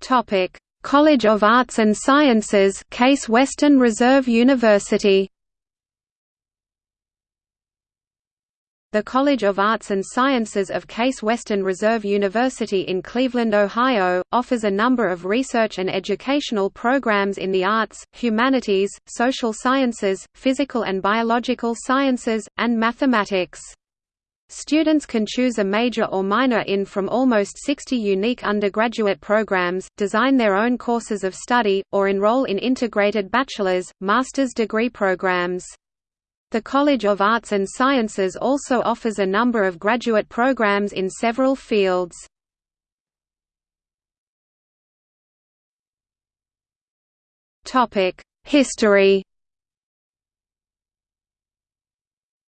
Topic: College of Arts and Sciences, Case Western Reserve University. The College of Arts and Sciences of Case Western Reserve University in Cleveland, Ohio, offers a number of research and educational programs in the arts, humanities, social sciences, physical and biological sciences, and mathematics. Students can choose a major or minor in from almost 60 unique undergraduate programs, design their own courses of study, or enroll in integrated bachelor's, master's degree programs. The College of Arts and Sciences also offers a number of graduate programs in several fields. History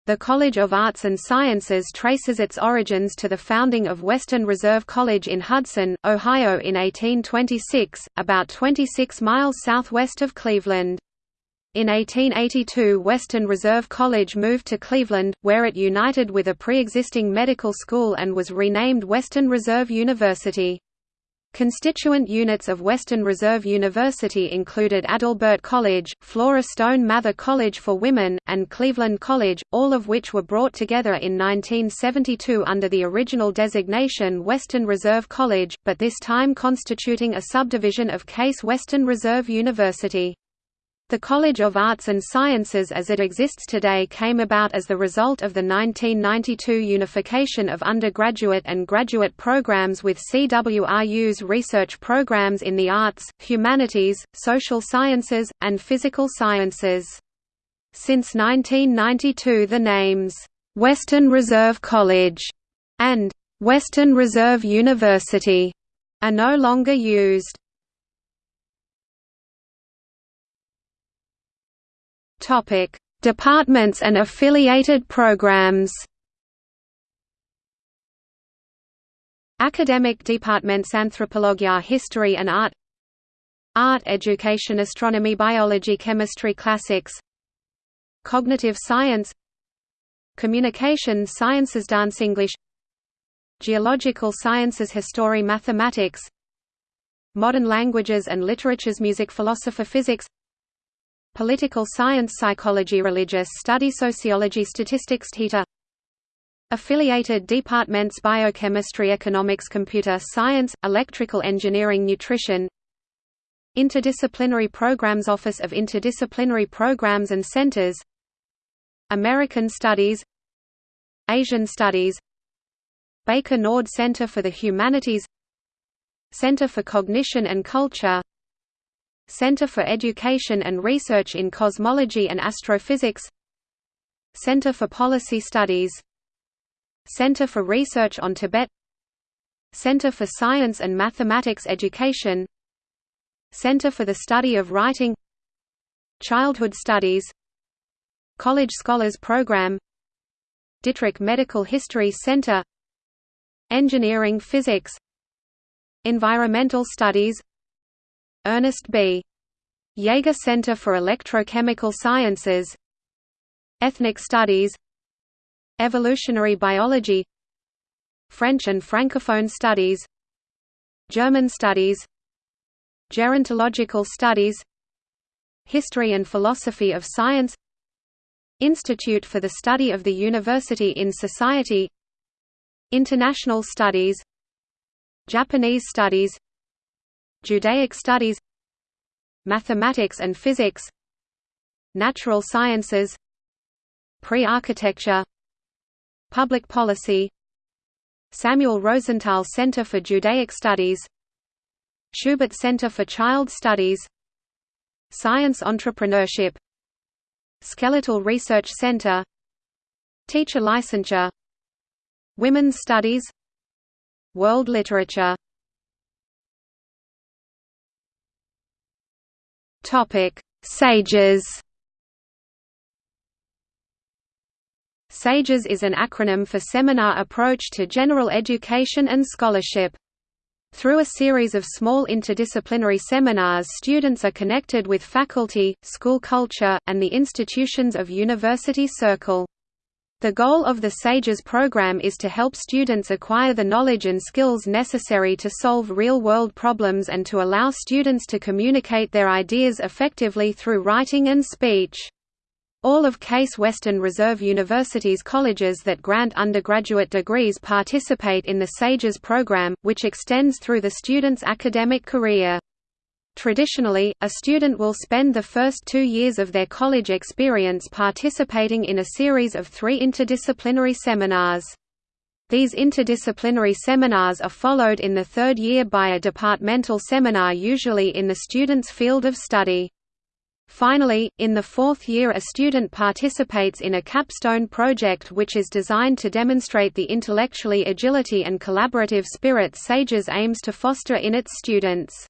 The College of Arts and Sciences traces its origins to the founding of Western Reserve College in Hudson, Ohio in 1826, about 26 miles southwest of Cleveland. In 1882 Western Reserve College moved to Cleveland, where it united with a pre-existing medical school and was renamed Western Reserve University. Constituent units of Western Reserve University included Adalbert College, Flora Stone Mather College for Women, and Cleveland College, all of which were brought together in 1972 under the original designation Western Reserve College, but this time constituting a subdivision of Case Western Reserve University. The College of Arts and Sciences as it exists today came about as the result of the 1992 unification of undergraduate and graduate programs with CWRU's research programs in the arts, humanities, social sciences, and physical sciences. Since 1992 the names, "'Western Reserve College' and "'Western Reserve University' are no longer used. Topic: Departments and affiliated programs. Academic departments Anthropology History and Art Art Education Astronomy Biology Chemistry Classics Cognitive Science Communication Sciences Dance English Geological Sciences History Mathematics Modern Languages and Literatures Music Philosopher Physics Political Science Psychology Religious Study Sociology Statistics TETA Affiliated departments Biochemistry Economics Computer Science, Electrical Engineering Nutrition. Interdisciplinary Programs Office of Interdisciplinary Programs and Centers. American Studies. Asian Studies. Baker Nord Center for the Humanities. Center for Cognition and Culture Center for Education and Research in Cosmology and Astrophysics. Center for Policy Studies. Center for Research on Tibet. Center for Science and Mathematics Education. Center for the Study of Writing. Childhood Studies. College Scholars Program. Dittrick Medical History Center. Engineering Physics. Environmental Studies Ernest B. Yeager Center for Electrochemical Sciences Ethnic Studies Evolutionary Biology French and Francophone Studies German Studies Gerontological Studies History and Philosophy of Science Institute for the Study of the University in Society International Studies Japanese Studies Judaic Studies Mathematics and Physics Natural Sciences Pre-Architecture Public Policy Samuel Rosenthal Center for Judaic Studies Schubert Center for Child Studies Science Entrepreneurship Skeletal Research Center Teacher Licensure Women's Studies World Literature Topic: SAGES. SAGES is an acronym for Seminar Approach to General Education and Scholarship. Through a series of small interdisciplinary seminars students are connected with faculty, school culture, and the institutions of University Circle. The goal of the SAGES program is to help students acquire the knowledge and skills necessary to solve real-world problems and to allow students to communicate their ideas effectively through writing and speech. All of Case Western Reserve University's colleges that grant undergraduate degrees participate in the SAGES program, which extends through the student's academic career. Traditionally, a student will spend the first two years of their college experience participating in a series of three interdisciplinary seminars. These interdisciplinary seminars are followed in the third year by a departmental seminar usually in the student's field of study. Finally, in the fourth year a student participates in a capstone project which is designed to demonstrate the intellectually agility and collaborative spirit SAGES aims to foster in its students.